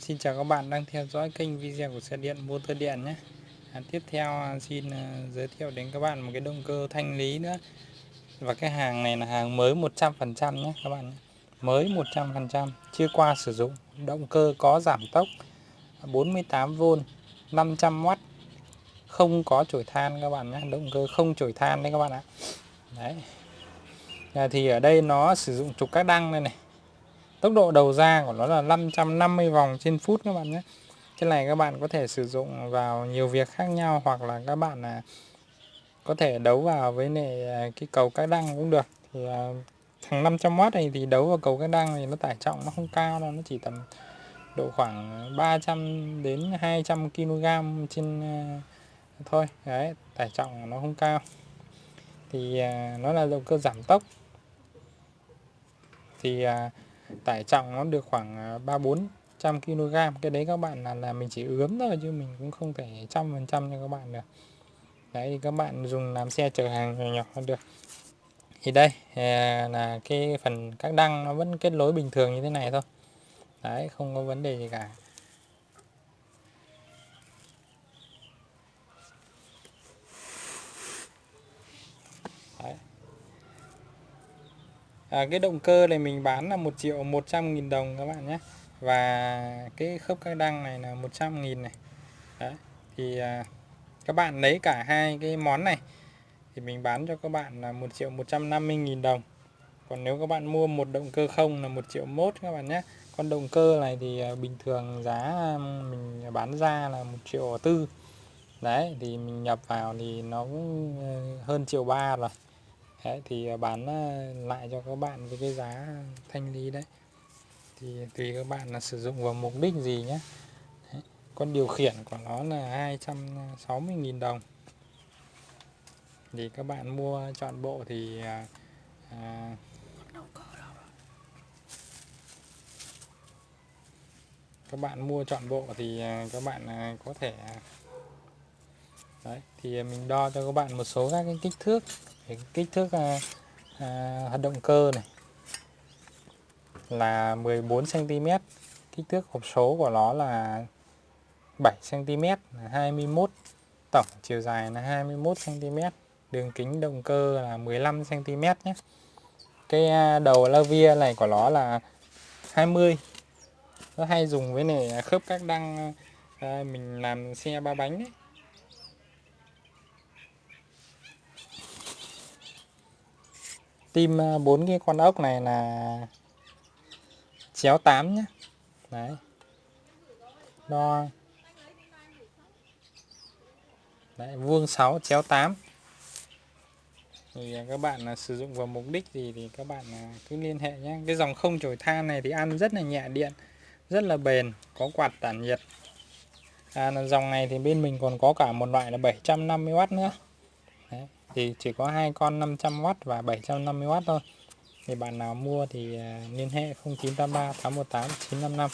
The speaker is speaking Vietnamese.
Xin chào các bạn đang theo dõi kênh video của xe điện motor điện nhé. À, Tiếp theo à, xin à, giới thiệu đến các bạn một cái động cơ thanh lý nữa. Và cái hàng này là hàng mới 100% nhé các bạn nhé. Mới 100% chưa qua sử dụng. Động cơ có giảm tốc 48V 500W Không có chổi than các bạn nhé Động cơ không chổi than đấy các bạn ạ. Đấy. À, Thì ở đây nó sử dụng trục các đăng đây này. Tốc độ đầu ra của nó là 550 vòng trên phút các bạn nhé. Cái này các bạn có thể sử dụng vào nhiều việc khác nhau hoặc là các bạn là có thể đấu vào với này cái cầu các đăng cũng được. Thì à, thằng 500W này thì đấu vào cầu các đăng thì nó tải trọng nó không cao đâu, nó chỉ tầm độ khoảng 300 đến 200 kg trên à, thôi. Đấy, tải trọng nó không cao. Thì à, nó là động cơ giảm tốc. Thì tải trọng nó được khoảng à, 3 bốn 400 kg cái đấy các bạn là là mình chỉ ướm thôi chứ mình cũng không thể trăm phần trăm cho các bạn được. Đấy, thì các bạn dùng làm xe chở hàng nhỏ nhỏ được. Thì đây à, là cái phần các đăng nó vẫn kết nối bình thường như thế này thôi. Đấy, không có vấn đề gì cả. À, cái động cơ này mình bán là 1 triệu 100 nghìn đồng các bạn nhé. Và cái khớp các đăng này là 100 nghìn này. Đấy. thì à, các bạn lấy cả hai cái món này thì mình bán cho các bạn là 1 triệu 150 nghìn đồng. Còn nếu các bạn mua một động cơ không là 1 triệu mốt các bạn nhé. Con động cơ này thì à, bình thường giá mình bán ra là 1 triệu tư. Đấy thì mình nhập vào thì nó cũng ờ, hơn triệu ba rồi đấy, thì ờ, bán ờ, lại cho các bạn với cái giá thanh lý đấy thì tùy các bạn là sử dụng vào mục đích gì nhé đấy. con điều khiển của nó là 260.000 đồng thì các bạn mua chọn à, à, bộ thì à, các bạn mua chọn bộ thì các bạn có thể đấy thì mình đo cho các bạn một số các cái kích thước cái kích thước à, à, động cơ này. Là 14 cm kích thước hộp số của nó là 7 cm 21 tổng chiều dài là 21 cm đường kính động cơ là 15 cm nhé. Cái à, đầu la via này của nó là 20 nó hay dùng với này khớp các đăng à, mình làm xe ba bánh ấy. Tim ờ, bốn cái con ốc này là chéo 8 nhé đấy. Đo. Đấy vuông 6 chéo 8 thì ờ, các bạn là sử dụng vào mục đích gì thì các bạn cứ liên hệ nhé cái dòng không chổi than này thì ăn rất là nhẹ điện rất là bền có quạt tản nhiệt. À, dòng này thì bên mình còn có cả một loại là 750W nữa thì chỉ có hai con 500W và 750W thôi. Thì bạn nào mua thì à, liên hệ 0983 818 955